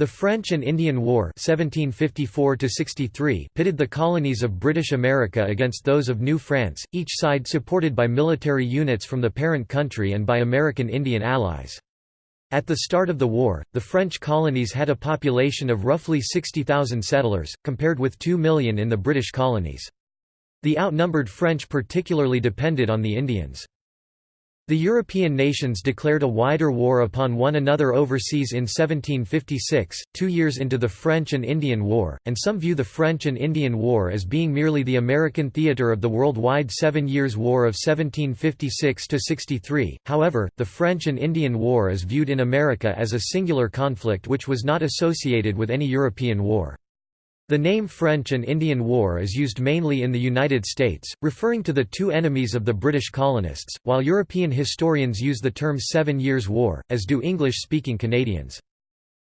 The French and Indian War 1754 pitted the colonies of British America against those of New France, each side supported by military units from the parent country and by American Indian allies. At the start of the war, the French colonies had a population of roughly 60,000 settlers, compared with 2 million in the British colonies. The outnumbered French particularly depended on the Indians. The European nations declared a wider war upon one another overseas in 1756, two years into the French and Indian War, and some view the French and Indian War as being merely the American theater of the worldwide Seven Years' War of 1756–63. However, the French and Indian War is viewed in America as a singular conflict which was not associated with any European war. The name French and Indian War is used mainly in the United States, referring to the two enemies of the British colonists, while European historians use the term Seven Years' War, as do English-speaking Canadians.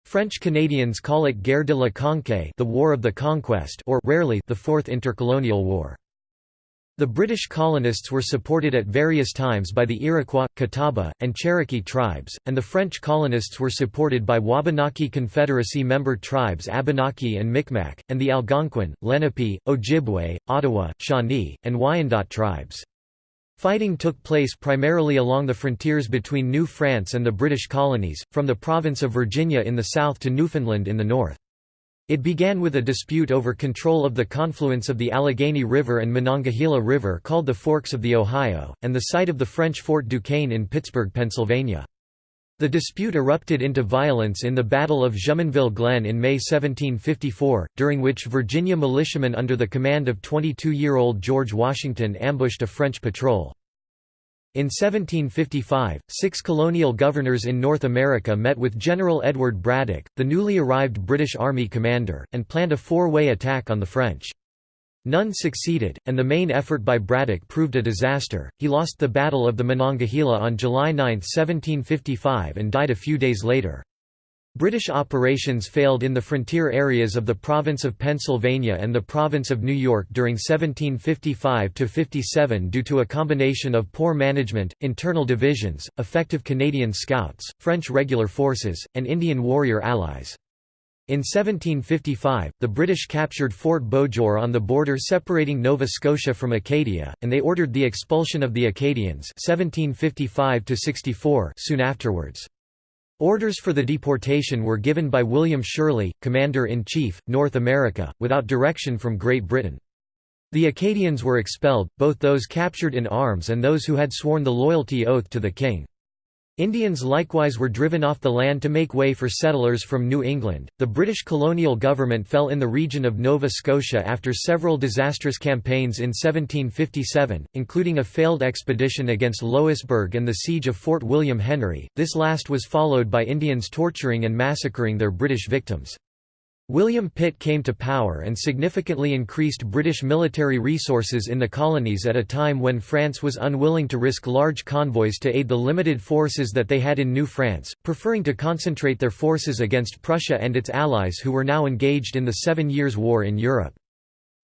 French Canadians call it Guerre de la Conquête the War of the Conquest or rarely the Fourth Intercolonial War. The British colonists were supported at various times by the Iroquois, Catawba, and Cherokee tribes, and the French colonists were supported by Wabanaki Confederacy member tribes Abenaki and Micmac, and the Algonquin, Lenape, Ojibwe, Ottawa, Shawnee, and Wyandot tribes. Fighting took place primarily along the frontiers between New France and the British colonies, from the province of Virginia in the south to Newfoundland in the north. It began with a dispute over control of the confluence of the Allegheny River and Monongahela River called the Forks of the Ohio, and the site of the French Fort Duquesne in Pittsburgh, Pennsylvania. The dispute erupted into violence in the Battle of Jumonville Glen in May 1754, during which Virginia militiamen under the command of 22-year-old George Washington ambushed a French patrol. In 1755, six colonial governors in North America met with General Edward Braddock, the newly arrived British Army commander, and planned a four-way attack on the French. None succeeded, and the main effort by Braddock proved a disaster. He lost the Battle of the Monongahela on July 9, 1755 and died a few days later. British operations failed in the frontier areas of the province of Pennsylvania and the province of New York during 1755–57 due to a combination of poor management, internal divisions, effective Canadian scouts, French regular forces, and Indian warrior allies. In 1755, the British captured Fort Beauséjour on the border separating Nova Scotia from Acadia, and they ordered the expulsion of the Acadians 1755 soon afterwards. Orders for the deportation were given by William Shirley, Commander-in-Chief, North America, without direction from Great Britain. The Acadians were expelled, both those captured in arms and those who had sworn the loyalty oath to the king. Indians likewise were driven off the land to make way for settlers from New England. The British colonial government fell in the region of Nova Scotia after several disastrous campaigns in 1757, including a failed expedition against Louisbourg and the siege of Fort William Henry. This last was followed by Indians torturing and massacring their British victims. William Pitt came to power and significantly increased British military resources in the colonies at a time when France was unwilling to risk large convoys to aid the limited forces that they had in New France, preferring to concentrate their forces against Prussia and its allies who were now engaged in the Seven Years' War in Europe.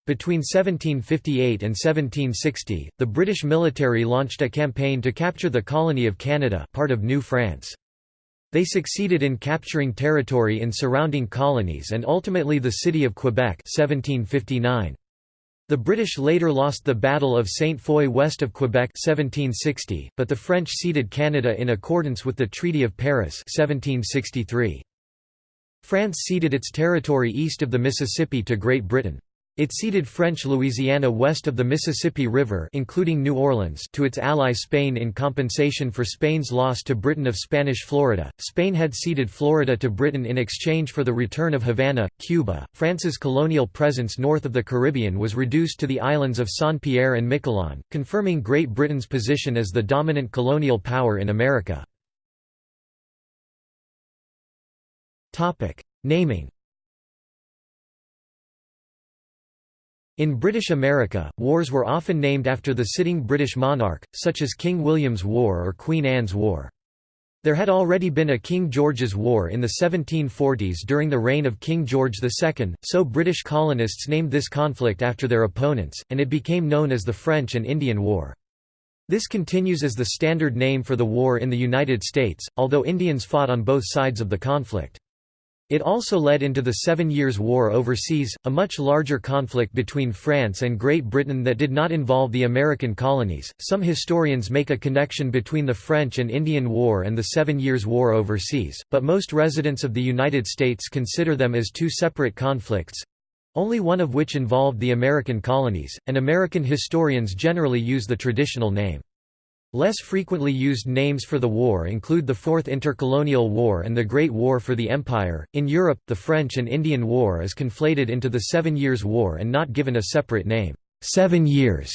Between 1758 and 1760, the British military launched a campaign to capture the colony of Canada part of New France. They succeeded in capturing territory in surrounding colonies and ultimately the city of Quebec 1759. The British later lost the Battle of Saint Foy west of Quebec 1760, but the French ceded Canada in accordance with the Treaty of Paris 1763. France ceded its territory east of the Mississippi to Great Britain. It ceded French Louisiana west of the Mississippi River including New Orleans to its ally Spain in compensation for Spain's loss to Britain of Spanish Florida. Spain had ceded Florida to Britain in exchange for the return of Havana, Cuba. France's colonial presence north of the Caribbean was reduced to the islands of Saint-Pierre and Miquelon, confirming Great Britain's position as the dominant colonial power in America. Topic: Naming In British America, wars were often named after the sitting British monarch, such as King William's War or Queen Anne's War. There had already been a King George's War in the 1740s during the reign of King George II, so British colonists named this conflict after their opponents, and it became known as the French and Indian War. This continues as the standard name for the war in the United States, although Indians fought on both sides of the conflict. It also led into the Seven Years' War overseas, a much larger conflict between France and Great Britain that did not involve the American colonies. Some historians make a connection between the French and Indian War and the Seven Years' War overseas, but most residents of the United States consider them as two separate conflicts only one of which involved the American colonies, and American historians generally use the traditional name. Less frequently used names for the war include the Fourth Intercolonial War and the Great War for the Empire. In Europe, the French and Indian War is conflated into the Seven Years' War and not given a separate name. Seven Years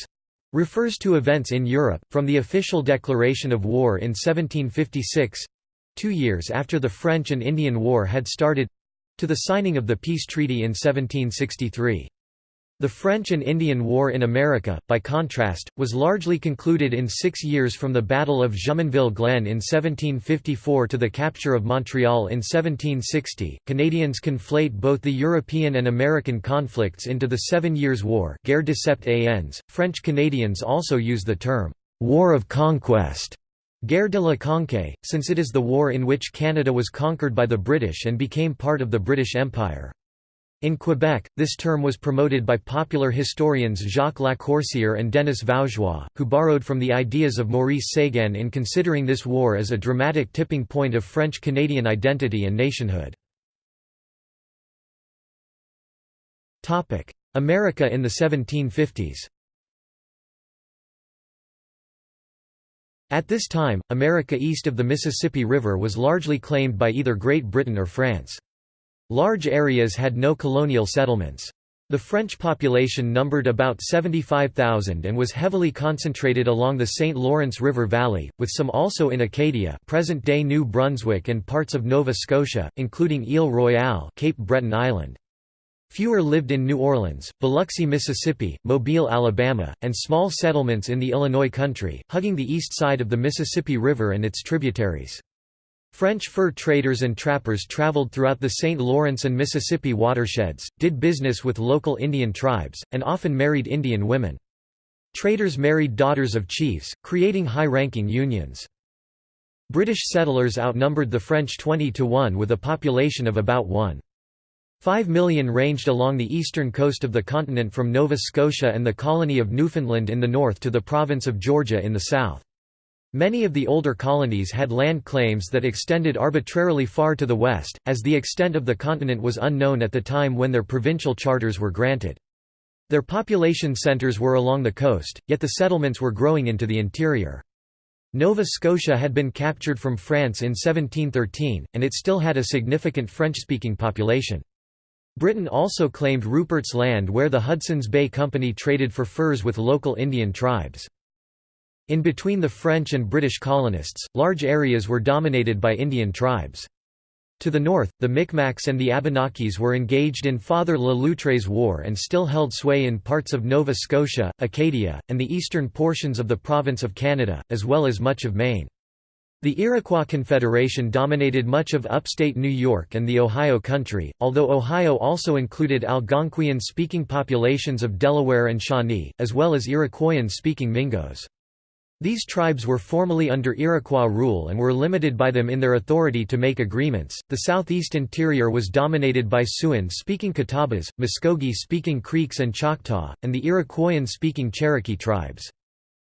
refers to events in Europe, from the official declaration of war in 1756 two years after the French and Indian War had started to the signing of the peace treaty in 1763. The French and Indian War in America, by contrast, was largely concluded in six years from the Battle of Jumonville Glen in 1754 to the capture of Montreal in 1760. Canadians conflate both the European and American conflicts into the Seven Years' War. Guerre de Sept Ans. French Canadians also use the term War of Conquest. Guerre de la Conquête, since it is the war in which Canada was conquered by the British and became part of the British Empire. In Quebec, this term was promoted by popular historians Jacques Lacoursière and Denis Vaugeois, who borrowed from the ideas of Maurice Séguin in considering this war as a dramatic tipping point of French-Canadian identity and nationhood. America in the 1750s At this time, America east of the Mississippi River was largely claimed by either Great Britain or France. Large areas had no colonial settlements. The French population numbered about 75,000 and was heavily concentrated along the St. Lawrence River Valley, with some also in Acadia present-day New Brunswick and parts of Nova Scotia, including Ile Royale Cape Breton Island. Fewer lived in New Orleans, Biloxi, Mississippi, Mobile, Alabama, and small settlements in the Illinois country, hugging the east side of the Mississippi River and its tributaries. French fur traders and trappers traveled throughout the St. Lawrence and Mississippi watersheds, did business with local Indian tribes, and often married Indian women. Traders married daughters of chiefs, creating high-ranking unions. British settlers outnumbered the French 20 to 1 with a population of about 1. 5 million ranged along the eastern coast of the continent from Nova Scotia and the colony of Newfoundland in the north to the province of Georgia in the south. Many of the older colonies had land claims that extended arbitrarily far to the west, as the extent of the continent was unknown at the time when their provincial charters were granted. Their population centres were along the coast, yet the settlements were growing into the interior. Nova Scotia had been captured from France in 1713, and it still had a significant French-speaking population. Britain also claimed Rupert's Land where the Hudson's Bay Company traded for furs with local Indian tribes. In between the French and British colonists, large areas were dominated by Indian tribes. To the north, the Micmacs and the Abenakis were engaged in Father Le Loutre's War and still held sway in parts of Nova Scotia, Acadia, and the eastern portions of the province of Canada, as well as much of Maine. The Iroquois Confederation dominated much of upstate New York and the Ohio Country, although Ohio also included Algonquian-speaking populations of Delaware and Shawnee, as well as Iroquoian-speaking Mingos. These tribes were formally under Iroquois rule and were limited by them in their authority to make agreements. The southeast interior was dominated by Siouan speaking Catawbas, Muskogee speaking Creeks and Choctaw, and the Iroquoian speaking Cherokee tribes.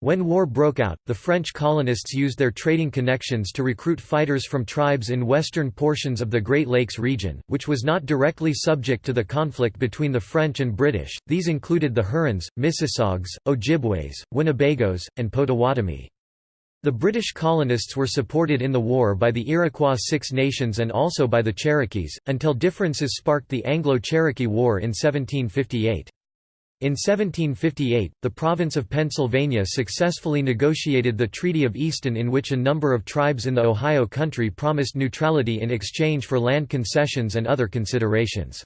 When war broke out, the French colonists used their trading connections to recruit fighters from tribes in western portions of the Great Lakes region, which was not directly subject to the conflict between the French and British. These included the Hurons, Mississaugas, Ojibways, Winnebagos, and Potawatomi. The British colonists were supported in the war by the Iroquois Six Nations and also by the Cherokees, until differences sparked the Anglo-Cherokee War in 1758. In 1758, the province of Pennsylvania successfully negotiated the Treaty of Easton in which a number of tribes in the Ohio country promised neutrality in exchange for land concessions and other considerations.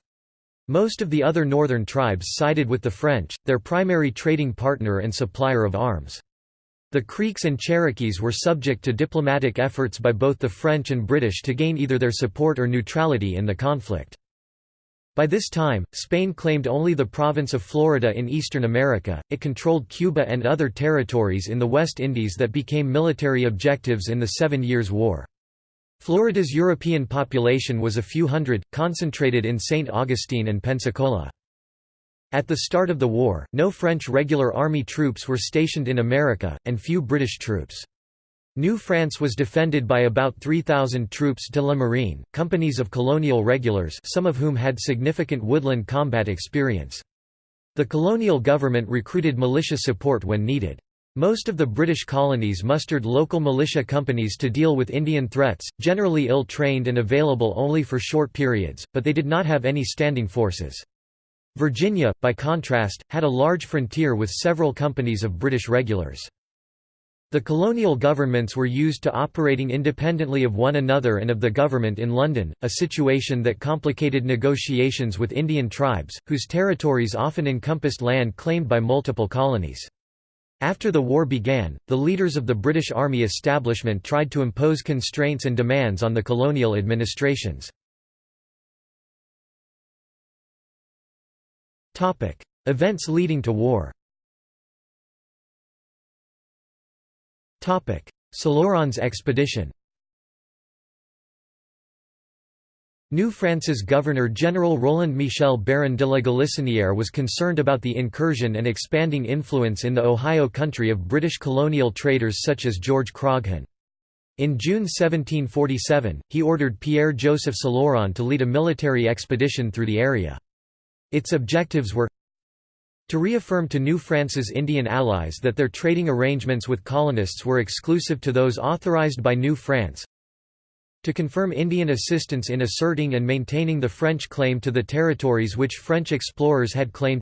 Most of the other northern tribes sided with the French, their primary trading partner and supplier of arms. The Creeks and Cherokees were subject to diplomatic efforts by both the French and British to gain either their support or neutrality in the conflict. By this time, Spain claimed only the province of Florida in eastern America, it controlled Cuba and other territories in the West Indies that became military objectives in the Seven Years' War. Florida's European population was a few hundred, concentrated in St. Augustine and Pensacola. At the start of the war, no French regular army troops were stationed in America, and few British troops. New France was defended by about 3,000 troupes de la marine, companies of colonial regulars some of whom had significant woodland combat experience. The colonial government recruited militia support when needed. Most of the British colonies mustered local militia companies to deal with Indian threats, generally ill-trained and available only for short periods, but they did not have any standing forces. Virginia, by contrast, had a large frontier with several companies of British regulars. The colonial governments were used to operating independently of one another and of the government in London, a situation that complicated negotiations with Indian tribes, whose territories often encompassed land claimed by multiple colonies. After the war began, the leaders of the British Army establishment tried to impose constraints and demands on the colonial administrations. Events leading to war Céloron's expedition New France's Governor-General Roland Michel Barrin de la Galissonière was concerned about the incursion and expanding influence in the Ohio country of British colonial traders such as George Croghan. In June 1747, he ordered Pierre-Joseph Céloron to lead a military expedition through the area. Its objectives were to reaffirm to New France's Indian allies that their trading arrangements with colonists were exclusive to those authorized by New France, to confirm Indian assistance in asserting and maintaining the French claim to the territories which French explorers had claimed.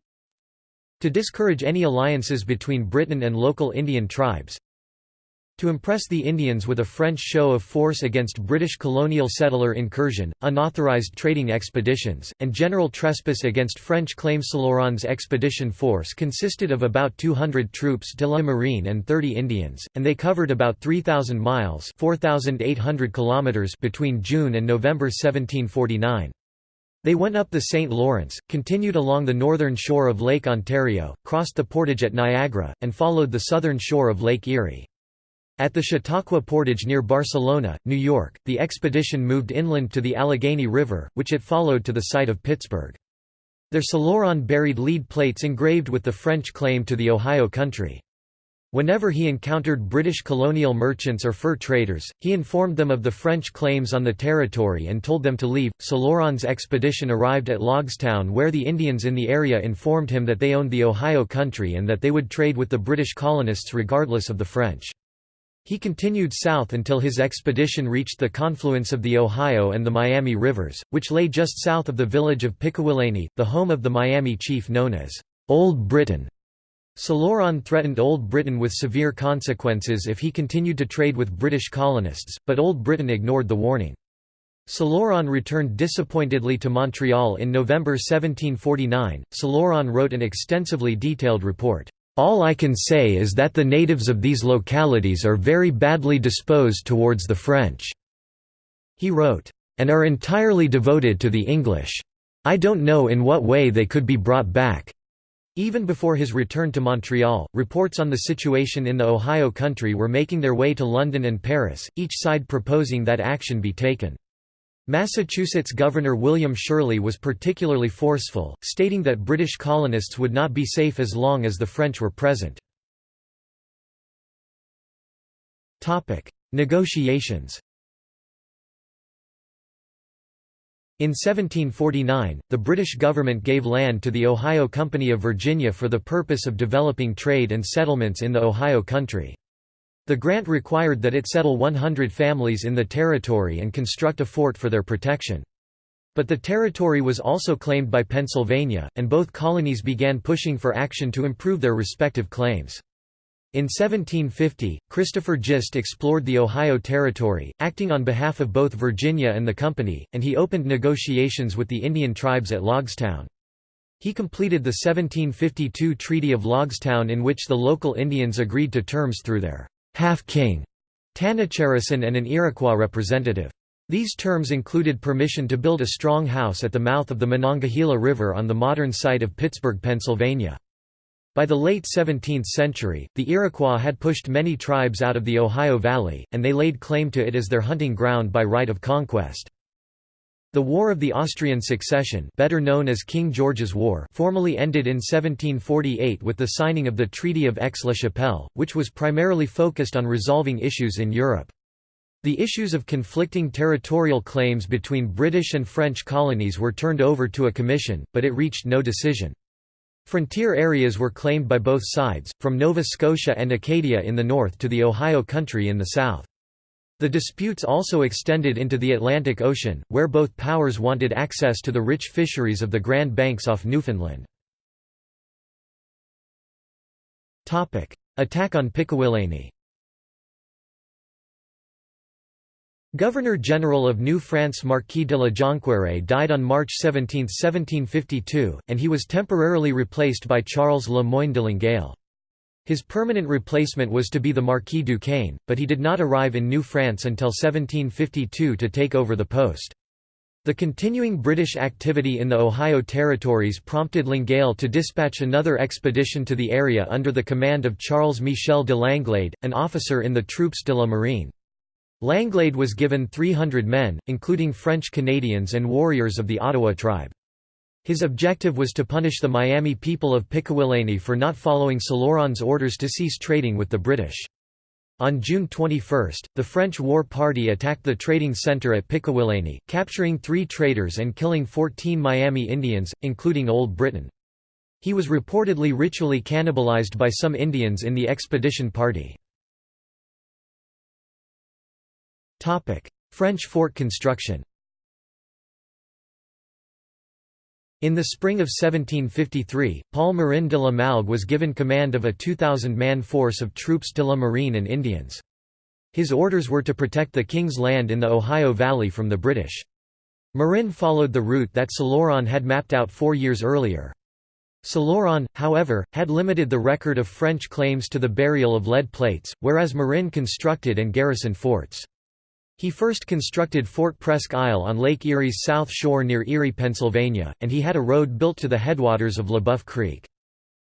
To discourage any alliances between Britain and local Indian tribes to impress the Indians with a French show of force against British colonial settler incursion, unauthorized trading expeditions, and general trespass against French claims. Céloron's expedition force consisted of about 200 troupes de la marine and 30 Indians, and they covered about 3,000 miles 4,800 kilometers between June and November 1749. They went up the St. Lawrence, continued along the northern shore of Lake Ontario, crossed the portage at Niagara, and followed the southern shore of Lake Erie. At the Chautauqua Portage near Barcelona, New York, the expedition moved inland to the Allegheny River, which it followed to the site of Pittsburgh. There Céloron buried lead plates engraved with the French claim to the Ohio country. Whenever he encountered British colonial merchants or fur traders, he informed them of the French claims on the territory and told them to leave. Céloron's expedition arrived at Logstown where the Indians in the area informed him that they owned the Ohio country and that they would trade with the British colonists regardless of the French. He continued south until his expedition reached the confluence of the Ohio and the Miami rivers, which lay just south of the village of Pickawillany, the home of the Miami chief known as Old Britain. Céloron threatened Old Britain with severe consequences if he continued to trade with British colonists, but Old Britain ignored the warning. Céloron returned disappointedly to Montreal in November 1749. Céloron wrote an extensively detailed report. All I can say is that the natives of these localities are very badly disposed towards the French." He wrote, "...and are entirely devoted to the English. I don't know in what way they could be brought back." Even before his return to Montreal, reports on the situation in the Ohio country were making their way to London and Paris, each side proposing that action be taken. Massachusetts Governor William Shirley was particularly forceful, stating that British colonists would not be safe as long as the French were present. Negotiations In 1749, the British government gave land to the Ohio Company of Virginia for the purpose of developing trade and settlements in the Ohio country. The grant required that it settle 100 families in the territory and construct a fort for their protection. But the territory was also claimed by Pennsylvania, and both colonies began pushing for action to improve their respective claims. In 1750, Christopher Gist explored the Ohio Territory, acting on behalf of both Virginia and the Company, and he opened negotiations with the Indian tribes at Logstown. He completed the 1752 Treaty of Logstown in which the local Indians agreed to terms through their half-king, Tanacharison and an Iroquois representative. These terms included permission to build a strong house at the mouth of the Monongahela River on the modern site of Pittsburgh, Pennsylvania. By the late 17th century, the Iroquois had pushed many tribes out of the Ohio Valley, and they laid claim to it as their hunting ground by right of conquest. The War of the Austrian Succession better known as King George's War formally ended in 1748 with the signing of the Treaty of Aix-la-Chapelle, which was primarily focused on resolving issues in Europe. The issues of conflicting territorial claims between British and French colonies were turned over to a commission, but it reached no decision. Frontier areas were claimed by both sides, from Nova Scotia and Acadia in the north to the Ohio Country in the south. The disputes also extended into the Atlantic Ocean, where both powers wanted access to the rich fisheries of the Grand Banks off Newfoundland. Attack on Pickawillany Governor-General of New France Marquis de la Jonquière died on March 17, 1752, and he was temporarily replaced by Charles Le Moyne de Longueuil. His permanent replacement was to be the Marquis Duquesne, but he did not arrive in New France until 1752 to take over the post. The continuing British activity in the Ohio territories prompted Longueuil to dispatch another expedition to the area under the command of Charles Michel de Langlade, an officer in the Troupes de la Marine. Langlade was given 300 men, including French Canadians and warriors of the Ottawa tribe. His objective was to punish the Miami people of Pickawillany for not following Céloron's orders to cease trading with the British. On June 21, the French War Party attacked the trading center at Pickawillany, capturing three traders and killing 14 Miami Indians, including Old Britain. He was reportedly ritually cannibalized by some Indians in the expedition party. French fort construction In the spring of 1753, Paul Marin de la Malgue was given command of a 2,000-man force of troupes de la Marine and Indians. His orders were to protect the King's Land in the Ohio Valley from the British. Marin followed the route that Céloron had mapped out four years earlier. Céloron, however, had limited the record of French claims to the burial of lead plates, whereas Marin constructed and garrisoned forts. He first constructed Fort Presque Isle on Lake Erie's south shore near Erie, Pennsylvania, and he had a road built to the headwaters of LeBoeuf Creek.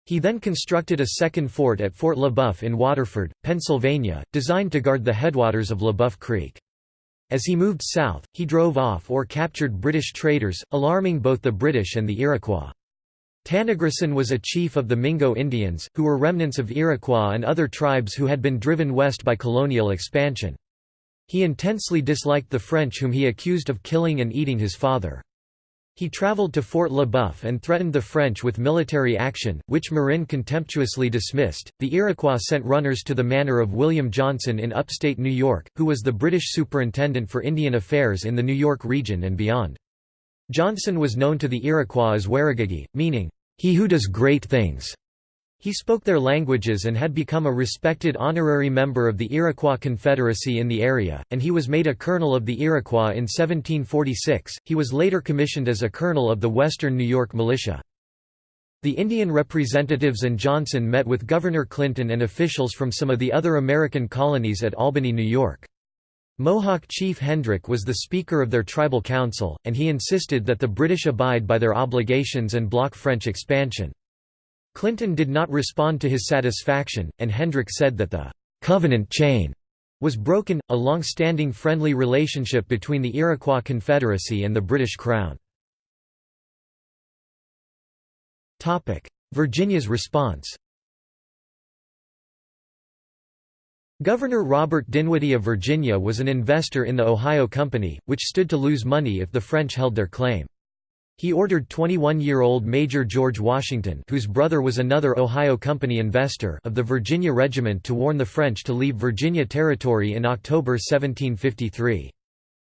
He then constructed a second fort at Fort LeBoeuf in Waterford, Pennsylvania, designed to guard the headwaters of LeBoeuf Creek. As he moved south, he drove off or captured British traders, alarming both the British and the Iroquois. Tanacharison was a chief of the Mingo Indians, who were remnants of Iroquois and other tribes who had been driven west by colonial expansion. He intensely disliked the French whom he accused of killing and eating his father. He traveled to Fort Le Boeuf and threatened the French with military action, which Marin contemptuously dismissed. The Iroquois sent runners to the manor of William Johnson in upstate New York, who was the British superintendent for Indian affairs in the New York region and beyond. Johnson was known to the Iroquois as Warraghiggey, meaning, he who does great things. He spoke their languages and had become a respected honorary member of the Iroquois Confederacy in the area, and he was made a colonel of the Iroquois in 1746. He was later commissioned as a colonel of the Western New York Militia. The Indian representatives and Johnson met with Governor Clinton and officials from some of the other American colonies at Albany, New York. Mohawk Chief Hendrick was the speaker of their tribal council, and he insisted that the British abide by their obligations and block French expansion. Clinton did not respond to his satisfaction, and Hendrick said that the «covenant chain» was broken, a long-standing friendly relationship between the Iroquois Confederacy and the British Crown. Virginia's response Governor Robert Dinwiddie of Virginia was an investor in the Ohio Company, which stood to lose money if the French held their claim. He ordered 21-year-old Major George Washington whose brother was another Ohio Company investor of the Virginia Regiment to warn the French to leave Virginia Territory in October 1753.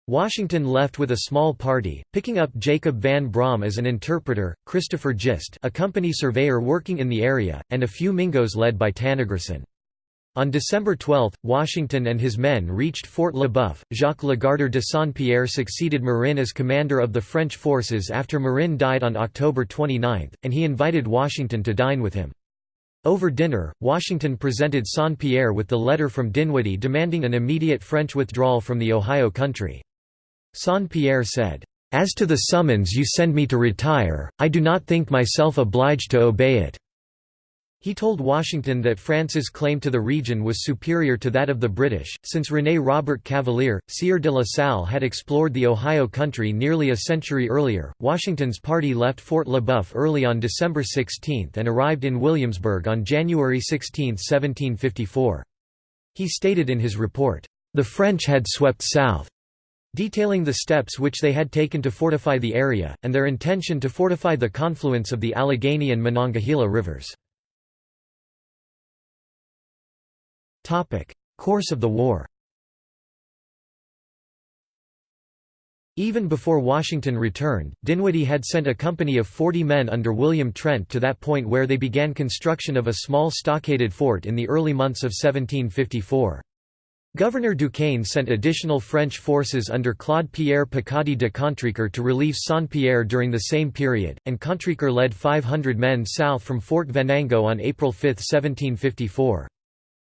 Washington left with a small party, picking up Jacob Van Braam as an interpreter, Christopher Gist a company surveyor working in the area, and a few Mingos led by Tanacharison. On December 12, Washington and his men reached Fort Le Jacques Legardeur de Saint-Pierre succeeded Marin as commander of the French forces after Marin died on October 29, and he invited Washington to dine with him. Over dinner, Washington presented Saint-Pierre with the letter from Dinwiddie demanding an immediate French withdrawal from the Ohio country. Saint-Pierre said, "'As to the summons you send me to retire, I do not think myself obliged to obey it. He told Washington that France's claim to the region was superior to that of the British, since René Robert Cavelier, Sieur de la Salle had explored the Ohio country nearly a century earlier. Washington's party left Fort Le Boeuf early on December 16 and arrived in Williamsburg on January 16, 1754. He stated in his report, "...the French had swept south." detailing the steps which they had taken to fortify the area, and their intention to fortify the confluence of the Allegheny and Monongahela rivers. Course of the war Even before Washington returned, Dinwiddie had sent a company of 40 men under William Trent to that point where they began construction of a small stockaded fort in the early months of 1754. Governor Duquesne sent additional French forces under Claude-Pierre Pécaudy de Contrecoeur to relieve Saint-Pierre during the same period, and Contrecoeur led 500 men south from Fort Venango on April 5, 1754.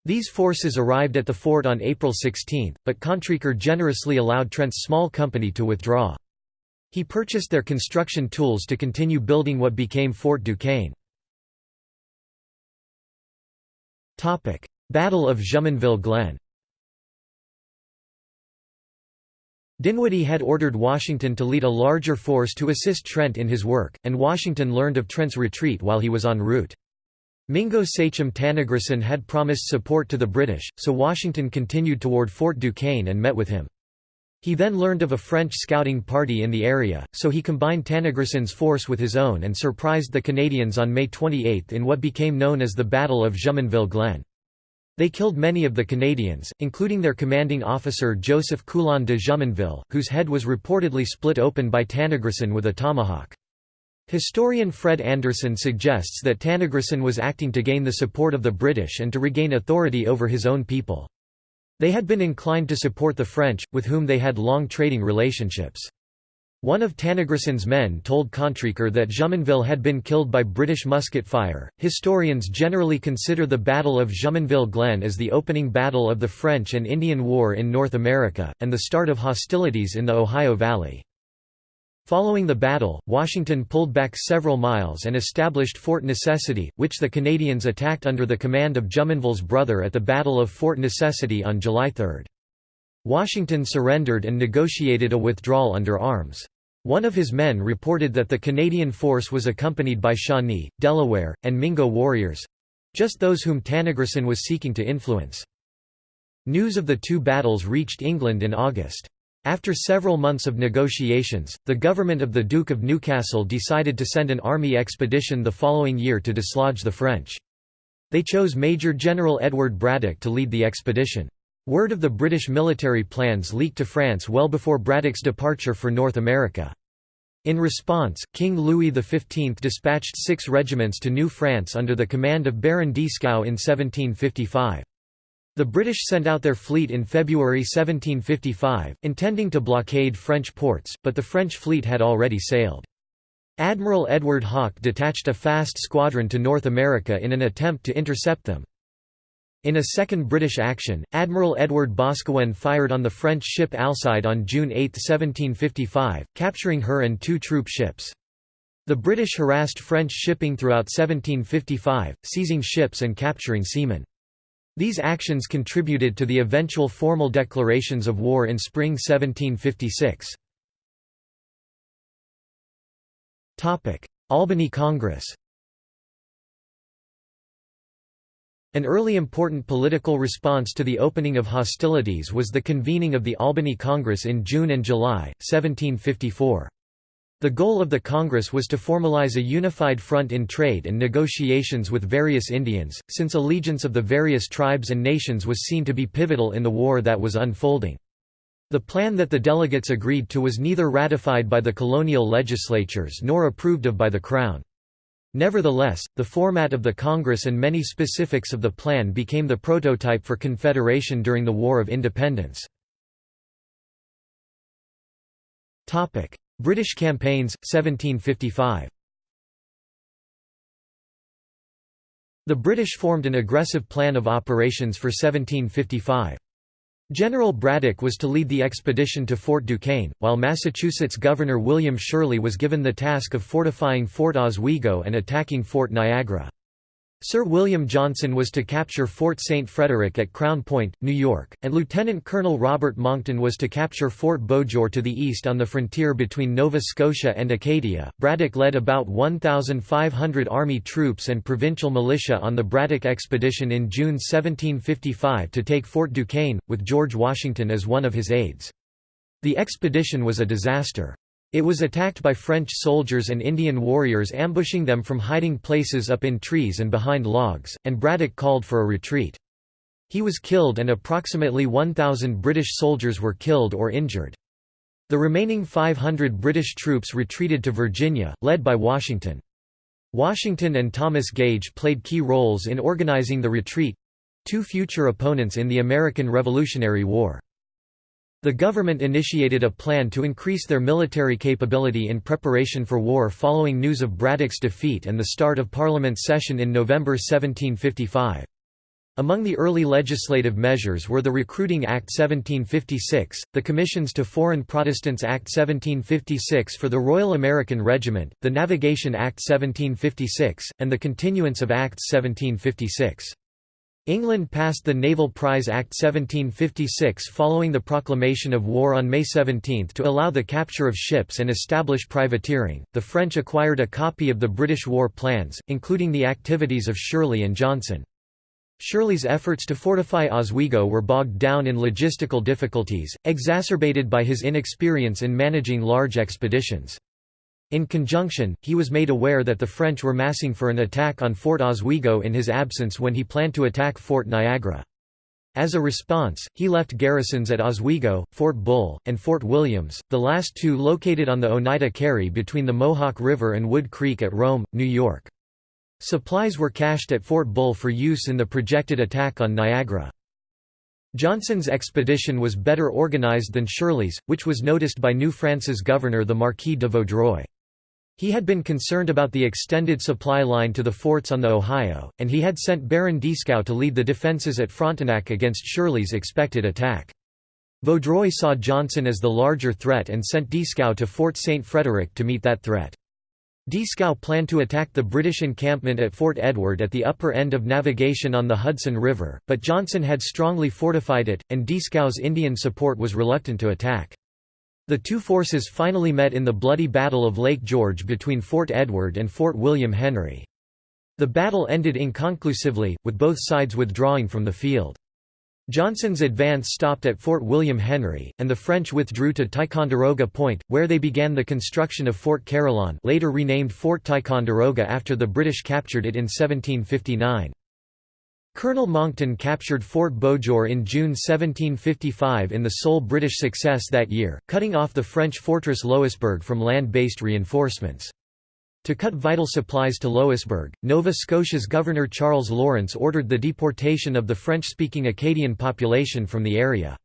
These forces arrived at the fort on April 16, but Contrecoeur generously allowed Trent's small company to withdraw. He purchased their construction tools to continue building what became Fort Duquesne. Battle of Jumonville Glen Dinwiddie had ordered Washington to lead a larger force to assist Trent in his work, and Washington learned of Trent's retreat while he was en route. Mingo Sachem Tanacharison had promised support to the British, so Washington continued toward Fort Duquesne and met with him. He then learned of a French scouting party in the area, so he combined Tanacharison's force with his own and surprised the Canadians on May 28 in what became known as the Battle of Jumonville Glen. They killed many of the Canadians, including their commanding officer Joseph Coulon de Jumonville, whose head was reportedly split open by Tanacharison with a tomahawk. Historian Fred Anderson suggests that Tanacharison was acting to gain the support of the British and to regain authority over his own people. They had been inclined to support the French, with whom they had long trading relationships. One of Tanacharison's men told Contrecoeur that Jumonville had been killed by British musket fire. Historians generally consider the Battle of Jumonville Glen as the opening battle of the French and Indian War in North America, and the start of hostilities in the Ohio Valley. Following the battle, Washington pulled back several miles and established Fort Necessity, which the Canadians attacked under the command of Jumonville's brother at the Battle of Fort Necessity on July 3. Washington surrendered and negotiated a withdrawal under arms. One of his men reported that the Canadian force was accompanied by Shawnee, Delaware, and Mingo warriors—just those whom Tanacharison was seeking to influence. News of the two battles reached England in August. After several months of negotiations, the government of the Duke of Newcastle decided to send an army expedition the following year to dislodge the French. They chose Major General Edward Braddock to lead the expedition. Word of the British military plans leaked to France well before Braddock's departure for North America. In response, King Louis XV dispatched six regiments to New France under the command of Baron Dieskau in 1755. The British sent out their fleet in February 1755, intending to blockade French ports, but the French fleet had already sailed. Admiral Edward Hawke detached a fast squadron to North America in an attempt to intercept them. In a second British action, Admiral Edward Boscawen fired on the French ship Alcide on June 8, 1755, capturing her and two troop ships. The British harassed French shipping throughout 1755, seizing ships and capturing seamen. These actions contributed to the eventual formal declarations of war in spring 1756. Albany Congress An early important political response to the opening of hostilities was the convening of the Albany Congress in June and July, 1754. The goal of the Congress was to formalize a unified front in trade and negotiations with various Indians, since allegiance of the various tribes and nations was seen to be pivotal in the war that was unfolding. The plan that the delegates agreed to was neither ratified by the colonial legislatures nor approved of by the Crown. Nevertheless, the format of the Congress and many specifics of the plan became the prototype for Confederation during the War of Independence. British campaigns, 1755 The British formed an aggressive plan of operations for 1755. General Braddock was to lead the expedition to Fort Duquesne, while Massachusetts Governor William Shirley was given the task of fortifying Fort Oswego and attacking Fort Niagara. Sir William Johnson was to capture Fort St. Frederick at Crown Point, New York, and Lieutenant Colonel Robert Monckton was to capture Fort Beauséjour to the east on the frontier between Nova Scotia and Acadia. Braddock led about 1,500 Army troops and provincial militia on the Braddock Expedition in June 1755 to take Fort Duquesne, with George Washington as one of his aides. The expedition was a disaster. It was attacked by French soldiers and Indian warriors ambushing them from hiding places up in trees and behind logs, and Braddock called for a retreat. He was killed and approximately 1,000 British soldiers were killed or injured. The remaining 500 British troops retreated to Virginia, led by Washington. Washington and Thomas Gage played key roles in organizing the retreat—two future opponents in the American Revolutionary War. The government initiated a plan to increase their military capability in preparation for war following news of Braddock's defeat and the start of Parliament session in November 1755. Among the early legislative measures were the Recruiting Act 1756, the Commissions to Foreign Protestants Act 1756 for the Royal American Regiment, the Navigation Act 1756, and the Continuance of Acts 1756. England passed the Naval Prize Act 1756 following the proclamation of war on May 17 to allow the capture of ships and establish privateering. The French acquired a copy of the British war plans, including the activities of Shirley and Johnson. Shirley's efforts to fortify Oswego were bogged down in logistical difficulties, exacerbated by his inexperience in managing large expeditions. In conjunction, he was made aware that the French were massing for an attack on Fort Oswego in his absence when he planned to attack Fort Niagara. As a response, he left garrisons at Oswego, Fort Bull, and Fort Williams, the last two located on the Oneida Carry between the Mohawk River and Wood Creek at Rome, New York. Supplies were cached at Fort Bull for use in the projected attack on Niagara. Johnson's expedition was better organized than Shirley's, which was noticed by New France's governor the Marquis de Vaudreuil. He had been concerned about the extended supply line to the forts on the Ohio, and he had sent Baron Dieskau to lead the defenses at Frontenac against Shirley's expected attack. Vaudreuil saw Johnson as the larger threat and sent Dieskau to Fort St. Frederick to meet that threat. Dieskau planned to attack the British encampment at Fort Edward at the upper end of navigation on the Hudson River, but Johnson had strongly fortified it, and Dieskau's Indian support was reluctant to attack. The two forces finally met in the bloody Battle of Lake George between Fort Edward and Fort William Henry. The battle ended inconclusively, with both sides withdrawing from the field. Johnson's advance stopped at Fort William Henry, and the French withdrew to Ticonderoga Point, where they began the construction of Fort Carillon later renamed Fort Ticonderoga after the British captured it in 1759. Colonel Monckton captured Fort Beauséjour in June 1755 in the sole British success that year, cutting off the French fortress Louisbourg from land-based reinforcements. To cut vital supplies to Louisbourg, Nova Scotia's Governor Charles Lawrence ordered the deportation of the French-speaking Acadian population from the area.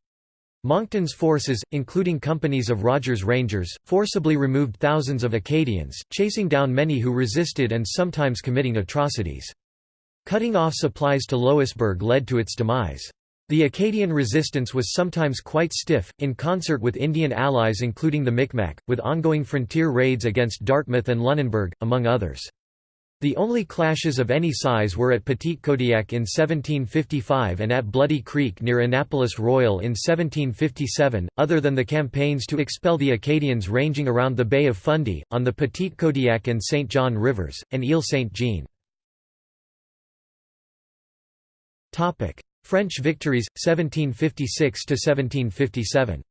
Monckton's forces, including companies of Rogers Rangers, forcibly removed thousands of Acadians, chasing down many who resisted and sometimes committing atrocities. Cutting off supplies to Louisbourg led to its demise. The Acadian resistance was sometimes quite stiff, in concert with Indian allies including the Micmac, with ongoing frontier raids against Dartmouth and Lunenburg, among others. The only clashes of any size were at Petitcodiac in 1755 and at Bloody Creek near Annapolis Royal in 1757, other than the campaigns to expel the Acadians ranging around the Bay of Fundy, on the Petitcodiac and St. John rivers, and Ile Saint Jean. French victories 1756 to 1757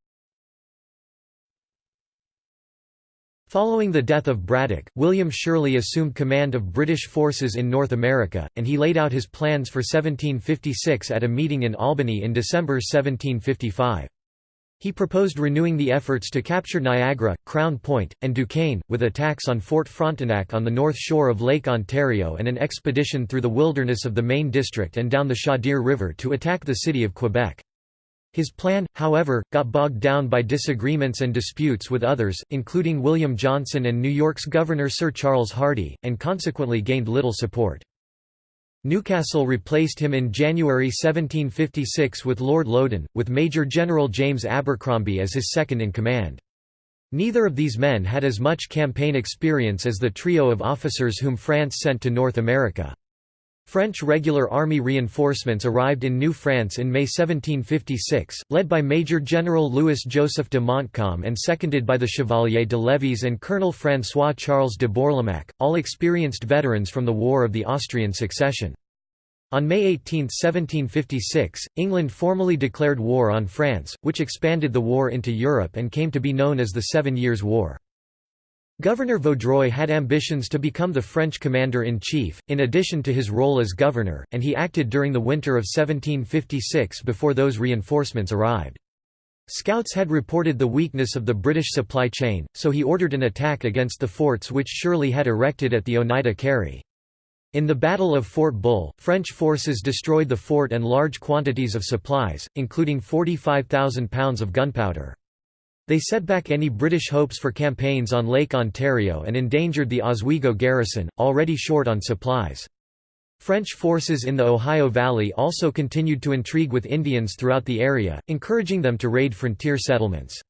Following the death of Braddock, William Shirley assumed command of British forces in North America, and he laid out his plans for 1756 at a meeting in Albany in December 1755. He proposed renewing the efforts to capture Niagara, Crown Point, and Duquesne, with attacks on Fort Frontenac on the north shore of Lake Ontario and an expedition through the wilderness of the Maine District and down the Chaudière River to attack the city of Quebec. His plan, however, got bogged down by disagreements and disputes with others, including William Johnson and New York's Governor Sir Charles Hardy, and consequently gained little support. Newcastle replaced him in January 1756 with Lord Loudoun, with Major General James Abercromby as his second-in-command. Neither of these men had as much campaign experience as the trio of officers whom France sent to North America. French regular army reinforcements arrived in New France in May 1756, led by Major General Louis-Joseph de Montcalm and seconded by the Chevalier de Lévis and Colonel François-Charles de Bourlamaque, all experienced veterans from the War of the Austrian Succession. On May 18, 1756, England formally declared war on France, which expanded the war into Europe and came to be known as the Seven Years' War. Governor Vaudreuil had ambitions to become the French commander-in-chief, in addition to his role as governor, and he acted during the winter of 1756 before those reinforcements arrived. Scouts had reported the weakness of the British supply chain, so he ordered an attack against the forts which Shirley had erected at the Oneida Carry. In the Battle of Fort Bull, French forces destroyed the fort and large quantities of supplies, including 45,000 pounds of gunpowder. They set back any British hopes for campaigns on Lake Ontario and endangered the Oswego garrison, already short on supplies. French forces in the Ohio Valley also continued to intrigue with Indians throughout the area, encouraging them to raid frontier settlements.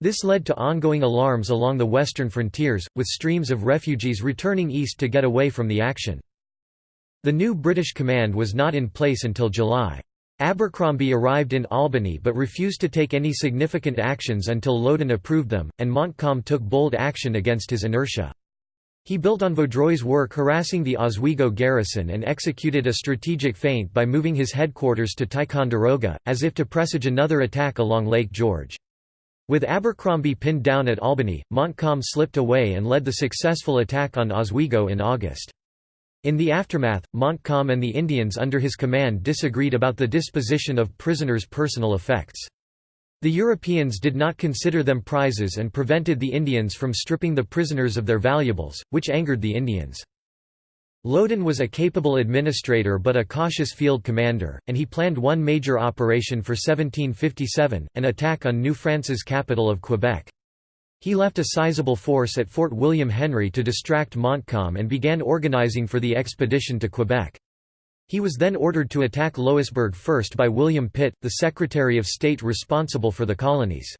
This led to ongoing alarms along the western frontiers, with streams of refugees returning east to get away from the action. The new British command was not in place until July. Abercrombie arrived in Albany but refused to take any significant actions until Loudoun approved them, and Montcalm took bold action against his inertia. He built on Vaudreuil's work harassing the Oswego garrison and executed a strategic feint by moving his headquarters to Ticonderoga, as if to presage another attack along Lake George. With Abercrombie pinned down at Albany, Montcalm slipped away and led the successful attack on Oswego in August. In the aftermath, Montcalm and the Indians under his command disagreed about the disposition of prisoners' personal effects. The Europeans did not consider them prizes and prevented the Indians from stripping the prisoners of their valuables, which angered the Indians. Loudoun was a capable administrator but a cautious field commander, and he planned one major operation for 1757, an attack on New France's capital of Quebec. He left a sizable force at Fort William Henry to distract Montcalm and began organizing for the expedition to Quebec. He was then ordered to attack Louisbourg first by William Pitt, the Secretary of State responsible for the colonies.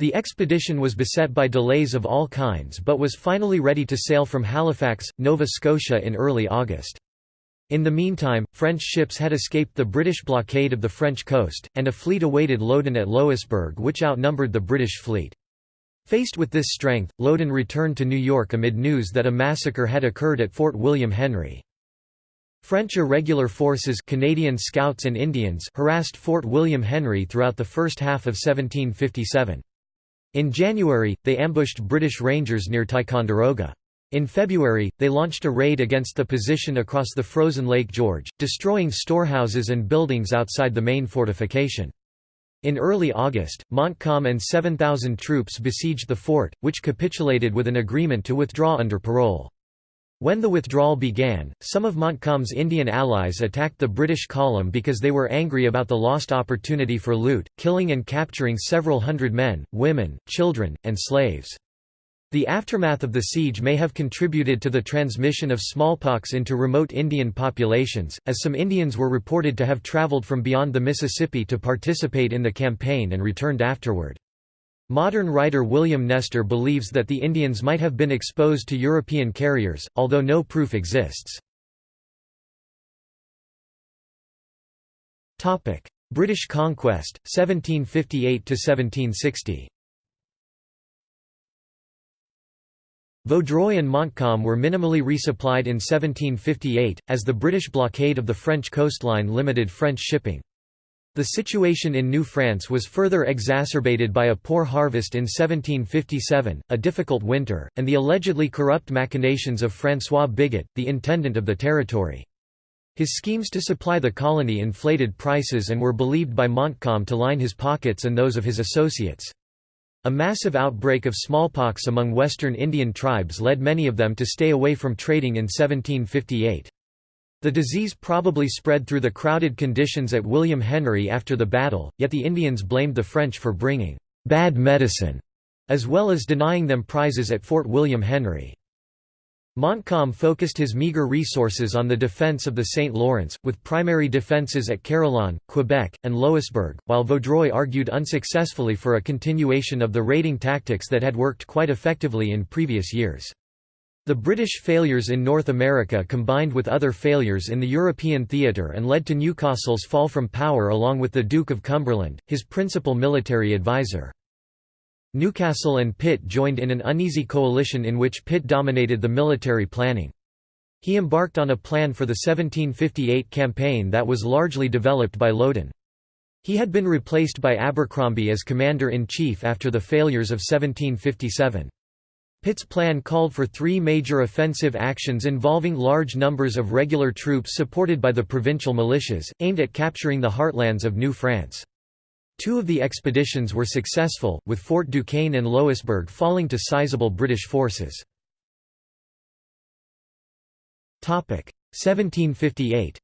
The expedition was beset by delays of all kinds but was finally ready to sail from Halifax, Nova Scotia in early August. In the meantime, French ships had escaped the British blockade of the French coast, and a fleet awaited Loudoun at Louisbourg which outnumbered the British fleet. Faced with this strength, Loudoun returned to New York amid news that a massacre had occurred at Fort William Henry. French irregular forces Canadian Scouts and Indians harassed Fort William Henry throughout the first half of 1757. In January, they ambushed British Rangers near Ticonderoga. In February, they launched a raid against the position across the frozen Lake George, destroying storehouses and buildings outside the main fortification. In early August, Montcalm and 7,000 troops besieged the fort, which capitulated with an agreement to withdraw under parole. When the withdrawal began, some of Montcalm's Indian allies attacked the British column because they were angry about the lost opportunity for loot, killing and capturing several hundred men, women, children, and slaves. The aftermath of the siege may have contributed to the transmission of smallpox into remote Indian populations, as some Indians were reported to have traveled from beyond the Mississippi to participate in the campaign and returned afterward. Modern writer William Nester believes that the Indians might have been exposed to European carriers, although no proof exists. British conquest, 1758–1760 Vaudreuil and Montcalm were minimally resupplied in 1758, as the British blockade of the French coastline limited French shipping. The situation in New France was further exacerbated by a poor harvest in 1757, a difficult winter, and the allegedly corrupt machinations of François Bigot, the intendant of the territory. His schemes to supply the colony inflated prices and were believed by Montcalm to line his pockets and those of his associates. A massive outbreak of smallpox among western Indian tribes led many of them to stay away from trading in 1758. The disease probably spread through the crowded conditions at William Henry after the battle, yet the Indians blamed the French for bringing «bad medicine», as well as denying them prizes at Fort William Henry. Montcalm focused his meagre resources on the defence of the St. Lawrence, with primary defences at Carillon, Quebec, and Louisbourg, while Vaudreuil argued unsuccessfully for a continuation of the raiding tactics that had worked quite effectively in previous years. The British failures in North America combined with other failures in the European theatre and led to Newcastle's fall from power along with the Duke of Cumberland, his principal military advisor. Newcastle and Pitt joined in an uneasy coalition in which Pitt dominated the military planning. He embarked on a plan for the 1758 campaign that was largely developed by Loudoun. He had been replaced by Abercromby as commander-in-chief after the failures of 1757. Pitt's plan called for three major offensive actions involving large numbers of regular troops supported by the provincial militias, aimed at capturing the heartlands of New France. Two of the expeditions were successful, with Fort Duquesne and Louisbourg falling to sizable British forces. 1758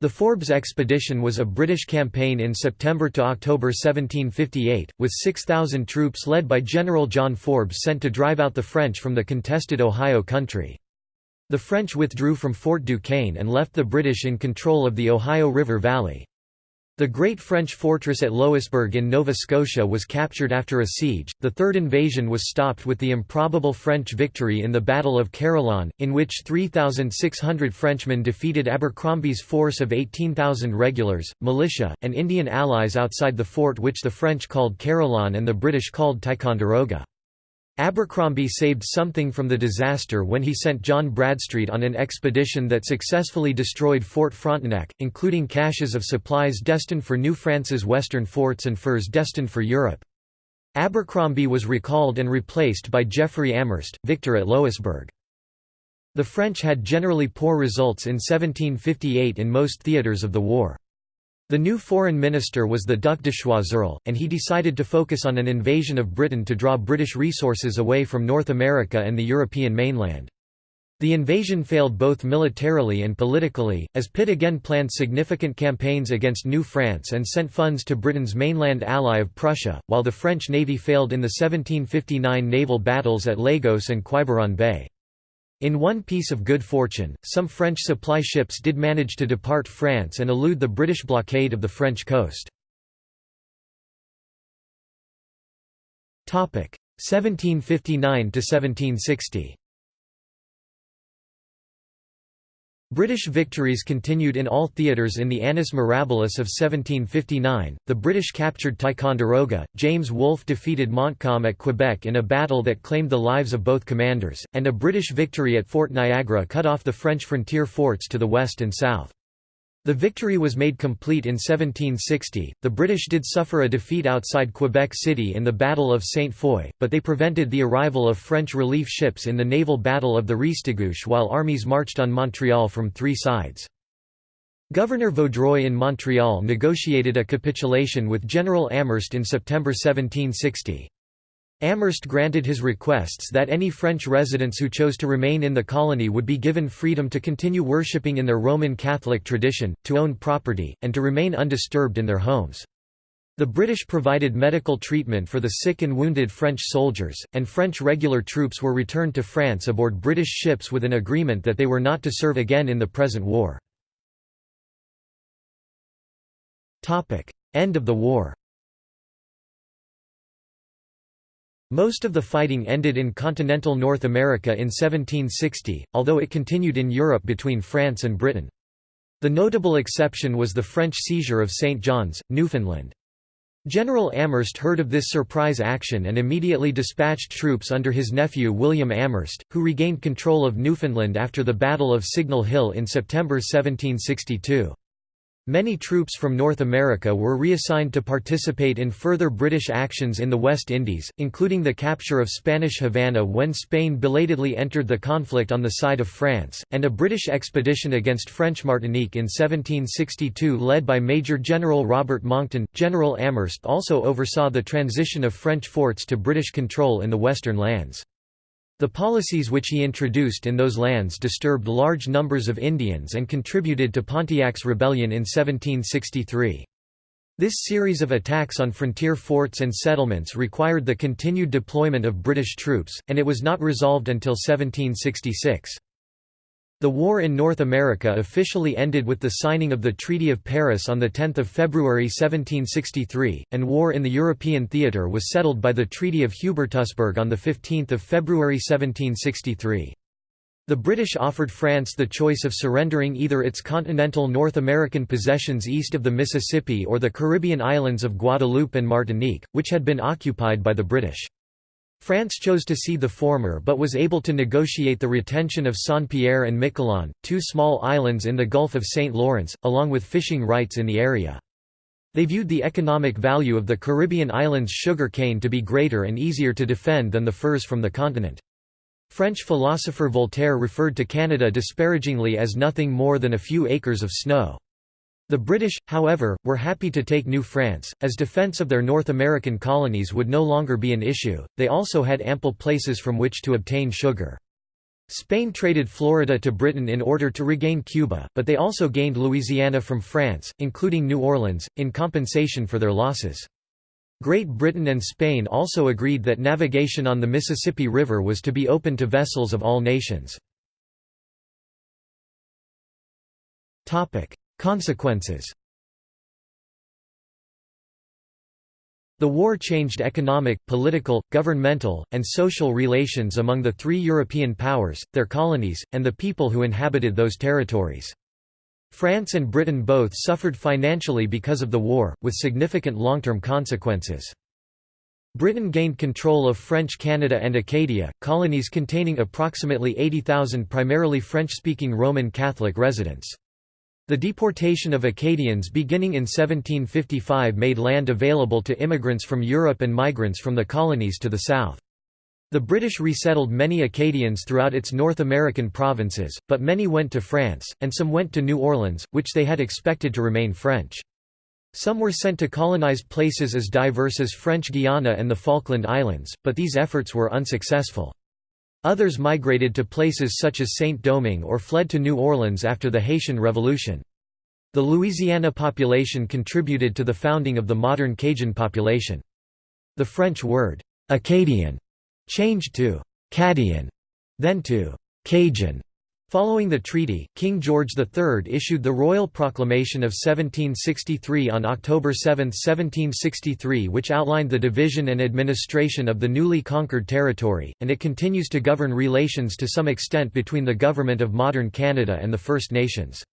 The Forbes expedition was a British campaign in September to October 1758, with 6,000 troops led by General John Forbes sent to drive out the French from the contested Ohio country. The French withdrew from Fort Duquesne and left the British in control of the Ohio River Valley. The great French fortress at Louisbourg in Nova Scotia was captured after a siege. The third invasion was stopped with the improbable French victory in the Battle of Carillon, in which 3,600 Frenchmen defeated Abercrombie's force of 18,000 regulars, militia, and Indian allies outside the fort which the French called Carillon and the British called Ticonderoga. Abercrombie saved something from the disaster when he sent John Bradstreet on an expedition that successfully destroyed Fort Frontenac, including caches of supplies destined for New France's western forts and furs destined for Europe. Abercrombie was recalled and replaced by Geoffrey Amherst, victor at Louisbourg. The French had generally poor results in 1758 in most theatres of the war. The new foreign minister was the Duc de Choiseul, and he decided to focus on an invasion of Britain to draw British resources away from North America and the European mainland. The invasion failed both militarily and politically, as Pitt again planned significant campaigns against New France and sent funds to Britain's mainland ally of Prussia, while the French navy failed in the 1759 naval battles at Lagos and Quiberon Bay. In one piece of good fortune, some French supply ships did manage to depart France and elude the British blockade of the French coast. 1759–1760 British victories continued in all theatres in the Annus Mirabilis of 1759. The British captured Ticonderoga, James Wolfe defeated Montcalm at Quebec in a battle that claimed the lives of both commanders, and a British victory at Fort Niagara cut off the French frontier forts to the west and south. The victory was made complete in 1760. The British did suffer a defeat outside Quebec City in the Battle of Saint Foy, but they prevented the arrival of French relief ships in the naval battle of the Restigouche while armies marched on Montreal from three sides. Governor Vaudreuil in Montreal negotiated a capitulation with General Amherst in September 1760. Amherst granted his requests that any French residents who chose to remain in the colony would be given freedom to continue worshipping in their Roman Catholic tradition, to own property, and to remain undisturbed in their homes. The British provided medical treatment for the sick and wounded French soldiers, and French regular troops were returned to France aboard British ships with an agreement that they were not to serve again in the present war. End of the war Most of the fighting ended in continental North America in 1760, although it continued in Europe between France and Britain. The notable exception was the French seizure of St. John's, Newfoundland. General Amherst heard of this surprise action and immediately dispatched troops under his nephew William Amherst, who regained control of Newfoundland after the Battle of Signal Hill in September 1762. Many troops from North America were reassigned to participate in further British actions in the West Indies, including the capture of Spanish Havana when Spain belatedly entered the conflict on the side of France, and a British expedition against French Martinique in 1762 led by Major General Robert Monckton. General Amherst also oversaw the transition of French forts to British control in the western lands. The policies which he introduced in those lands disturbed large numbers of Indians and contributed to Pontiac's rebellion in 1763. This series of attacks on frontier forts and settlements required the continued deployment of British troops, and it was not resolved until 1766. The war in North America officially ended with the signing of the Treaty of Paris on 10 February 1763, and war in the European theatre was settled by the Treaty of Hubertusburg on 15 February 1763. The British offered France the choice of surrendering either its continental North American possessions east of the Mississippi or the Caribbean islands of Guadeloupe and Martinique, which had been occupied by the British. France chose to cede the former but was able to negotiate the retention of Saint-Pierre and Miquelon, two small islands in the Gulf of St. Lawrence, along with fishing rights in the area. They viewed the economic value of the Caribbean islands' sugar cane to be greater and easier to defend than the furs from the continent. French philosopher Voltaire referred to Canada disparagingly as nothing more than a few acres of snow. The British, however, were happy to take New France, as defence of their North American colonies would no longer be an issue, they also had ample places from which to obtain sugar. Spain traded Florida to Britain in order to regain Cuba, but they also gained Louisiana from France, including New Orleans, in compensation for their losses. Great Britain and Spain also agreed that navigation on the Mississippi River was to be open to vessels of all nations. Consequences The war changed economic, political, governmental, and social relations among the three European powers, their colonies, and the people who inhabited those territories. France and Britain both suffered financially because of the war, with significant long-term consequences. Britain gained control of French Canada and Acadia, colonies containing approximately 80,000 primarily French-speaking Roman Catholic residents. The deportation of Acadians beginning in 1755 made land available to immigrants from Europe and migrants from the colonies to the south. The British resettled many Acadians throughout its North American provinces, but many went to France, and some went to New Orleans, which they had expected to remain French. Some were sent to colonize places as diverse as French Guiana and the Falkland Islands, but these efforts were unsuccessful. Others migrated to places such as Saint-Domingue or fled to New Orleans after the Haitian Revolution. The Louisiana population contributed to the founding of the modern Cajun population. The French word, Acadian, changed to Cadian, then to Cajun, Following the treaty, King George III issued the Royal Proclamation of 1763 on October 7, 1763 which outlined the division and administration of the newly conquered territory, and it continues to govern relations to some extent between the government of modern Canada and the First Nations.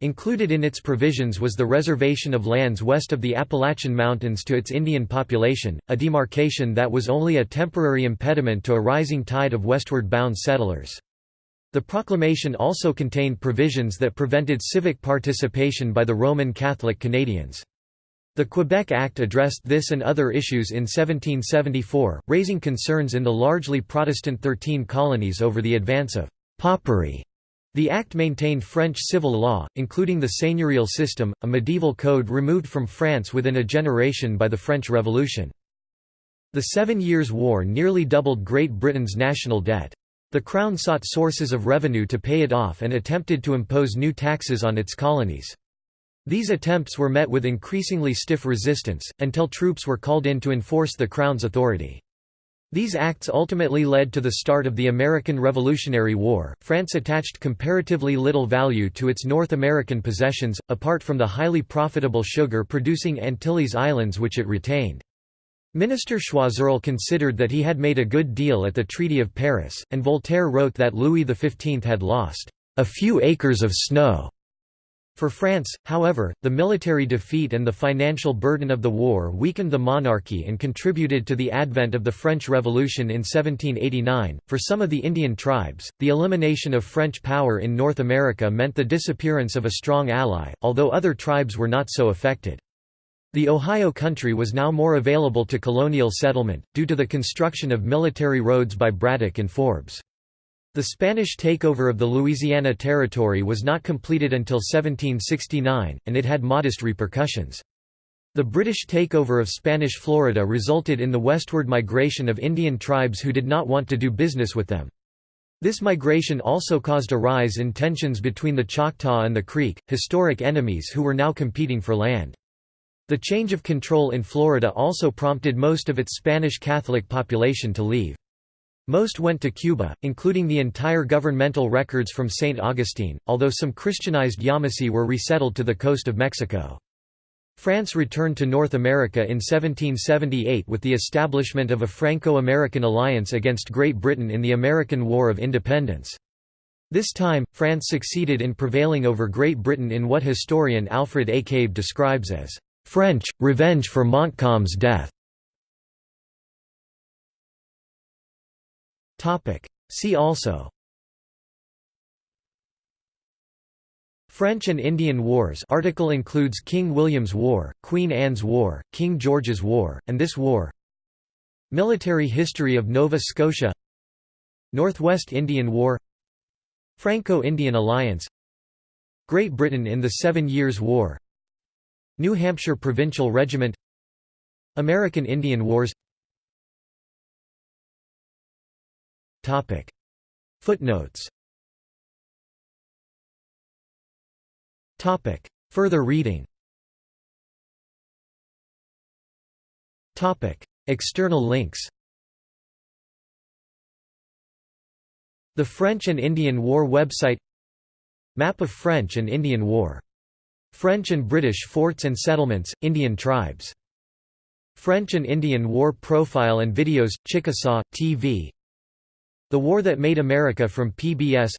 Included in its provisions was the reservation of lands west of the Appalachian Mountains to its Indian population, a demarcation that was only a temporary impediment to a rising tide of westward bound settlers. The proclamation also contained provisions that prevented civic participation by the Roman Catholic Canadians. The Quebec Act addressed this and other issues in 1774, raising concerns in the largely Protestant Thirteen Colonies over the advance of «popery». The Act maintained French civil law, including the seigneurial system, a medieval code removed from France within a generation by the French Revolution. The Seven Years' War nearly doubled Great Britain's national debt. The Crown sought sources of revenue to pay it off and attempted to impose new taxes on its colonies. These attempts were met with increasingly stiff resistance, until troops were called in to enforce the Crown's authority. These acts ultimately led to the start of the American Revolutionary War. France attached comparatively little value to its North American possessions, apart from the highly profitable sugar producing Antilles Islands which it retained. Minister Choiseul considered that he had made a good deal at the Treaty of Paris, and Voltaire wrote that Louis XV had lost a few acres of snow. For France, however, the military defeat and the financial burden of the war weakened the monarchy and contributed to the advent of the French Revolution in 1789. For some of the Indian tribes, the elimination of French power in North America meant the disappearance of a strong ally, although other tribes were not so affected. The Ohio Country was now more available to colonial settlement, due to the construction of military roads by Braddock and Forbes. The Spanish takeover of the Louisiana Territory was not completed until 1769, and it had modest repercussions. The British takeover of Spanish Florida resulted in the westward migration of Indian tribes who did not want to do business with them. This migration also caused a rise in tensions between the Choctaw and the Creek, historic enemies who were now competing for land. The change of control in Florida also prompted most of its Spanish Catholic population to leave. Most went to Cuba, including the entire governmental records from St. Augustine, although some Christianized Yamasee were resettled to the coast of Mexico. France returned to North America in 1778 with the establishment of a Franco-American alliance against Great Britain in the American War of Independence. This time, France succeeded in prevailing over Great Britain in what historian Alfred A. Cave describes as, "...French, revenge for Montcalm's death." See also. French and Indian Wars. Article includes King William's War, Queen Anne's War, King George's War, and this war. Military history of Nova Scotia. Northwest Indian War. Franco-Indian Alliance. Great Britain in the Seven Years' War New Hampshire Provincial Regiment American Indian Wars. Footnotes. Further reading. External links. The French and Indian War website. Map of French and Indian War. French and British forts and settlements, Indian tribes. French and Indian War profile and videos, Chickasaw, TV the War That Made America from PBS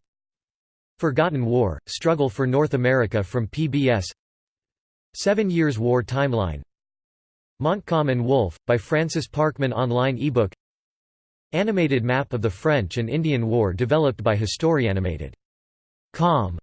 Forgotten War, Struggle for North America from PBS Seven Years' War Timeline. Montcalm and Wolfe, by Francis Parkman online ebook. Animated map of the French and Indian War developed by HistoriAnimated.com